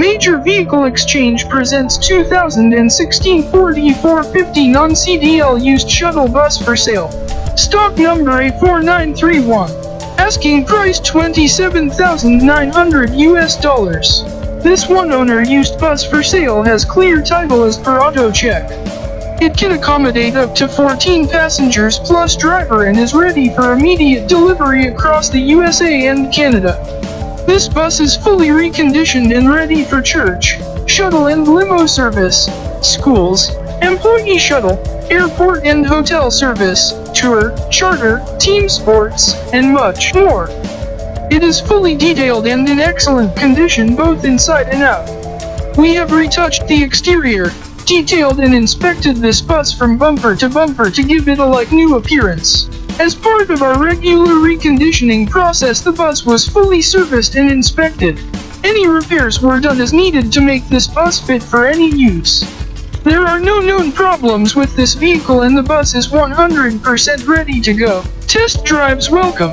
Major Vehicle Exchange presents 2016 Ford E450 non-CDL used shuttle bus for sale. Stock number A4931. Asking price 27,900 US dollars. This one owner used bus for sale has clear title as per auto check. It can accommodate up to 14 passengers plus driver and is ready for immediate delivery across the USA and Canada. This bus is fully reconditioned and ready for church, shuttle and limo service, schools, employee shuttle, airport and hotel service, tour, charter, team sports, and much more. It is fully detailed and in excellent condition both inside and out. We have retouched the exterior, detailed and inspected this bus from bumper to bumper to give it a like new appearance. As part of our regular reconditioning process the bus was fully serviced and inspected. Any repairs were done as needed to make this bus fit for any use. There are no known problems with this vehicle and the bus is 100% ready to go. Test drives welcome.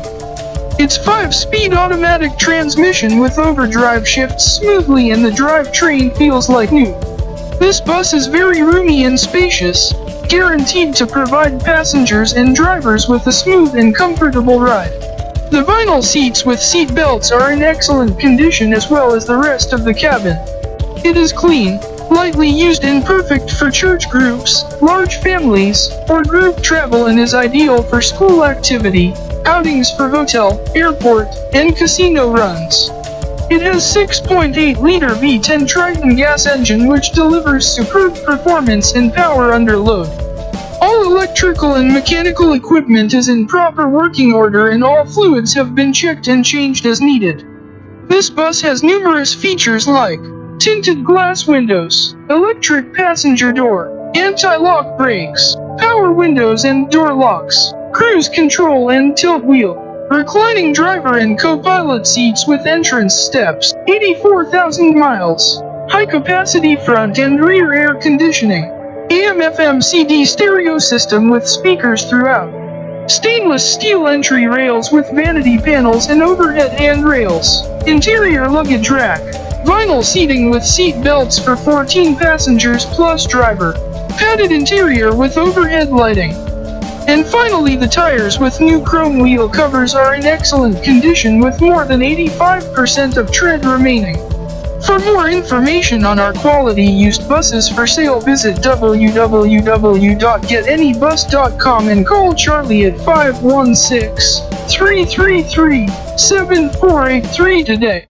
Its 5-speed automatic transmission with overdrive shifts smoothly and the drivetrain feels like new. This bus is very roomy and spacious, guaranteed to provide passengers and drivers with a smooth and comfortable ride. The vinyl seats with seat belts are in excellent condition as well as the rest of the cabin. It is clean, lightly used and perfect for church groups, large families, or group travel and is ideal for school activity, outings for hotel, airport, and casino runs. It has 6.8-liter V10 Triton gas engine which delivers superb performance and power under load. All electrical and mechanical equipment is in proper working order and all fluids have been checked and changed as needed. This bus has numerous features like tinted glass windows, electric passenger door, anti-lock brakes, power windows and door locks, cruise control and tilt wheel. Reclining driver and co-pilot seats with entrance steps, 84,000 miles. High capacity front and rear air conditioning. AM FM CD stereo system with speakers throughout. Stainless steel entry rails with vanity panels and overhead handrails. Interior luggage rack. Vinyl seating with seat belts for 14 passengers plus driver. Padded interior with overhead lighting. And finally the tires with new chrome wheel covers are in excellent condition with more than 85% of tread remaining. For more information on our quality used buses for sale visit www.getanybus.com and call Charlie at 516-333-7483 today.